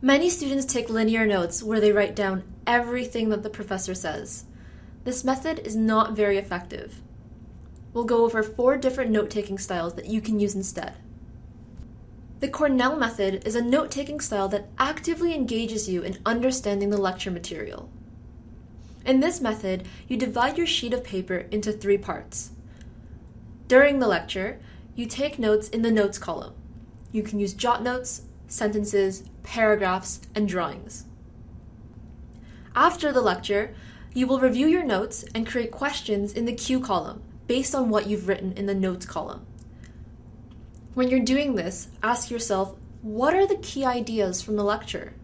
Many students take linear notes where they write down everything that the professor says. This method is not very effective. We'll go over four different note-taking styles that you can use instead. The Cornell method is a note-taking style that actively engages you in understanding the lecture material. In this method, you divide your sheet of paper into three parts. During the lecture, you take notes in the notes column. You can use jot notes, sentences, paragraphs, and drawings. After the lecture, you will review your notes and create questions in the Q column based on what you've written in the notes column. When you're doing this, ask yourself, what are the key ideas from the lecture?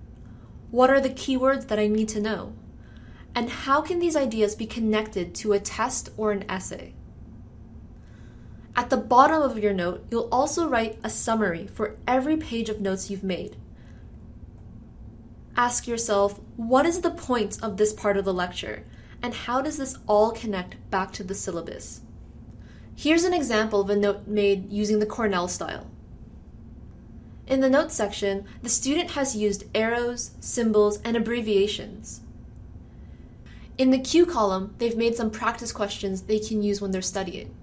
What are the keywords that I need to know? And how can these ideas be connected to a test or an essay? At the bottom of your note, you'll also write a summary for every page of notes you've made. Ask yourself, what is the point of this part of the lecture? And how does this all connect back to the syllabus? Here's an example of a note made using the Cornell style. In the notes section, the student has used arrows, symbols, and abbreviations. In the Q column, they've made some practice questions they can use when they're studying.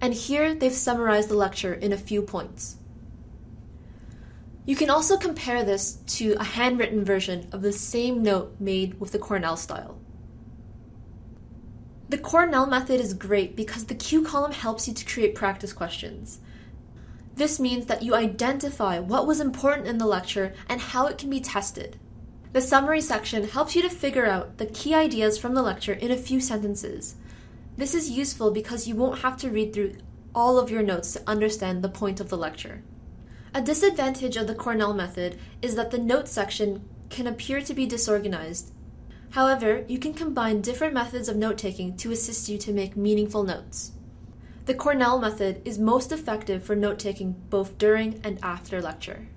And here they've summarized the lecture in a few points. You can also compare this to a handwritten version of the same note made with the Cornell style. The Cornell method is great because the Q column helps you to create practice questions. This means that you identify what was important in the lecture and how it can be tested. The summary section helps you to figure out the key ideas from the lecture in a few sentences. This is useful because you won't have to read through all of your notes to understand the point of the lecture. A disadvantage of the Cornell method is that the notes section can appear to be disorganized. However, you can combine different methods of note-taking to assist you to make meaningful notes. The Cornell method is most effective for note-taking both during and after lecture.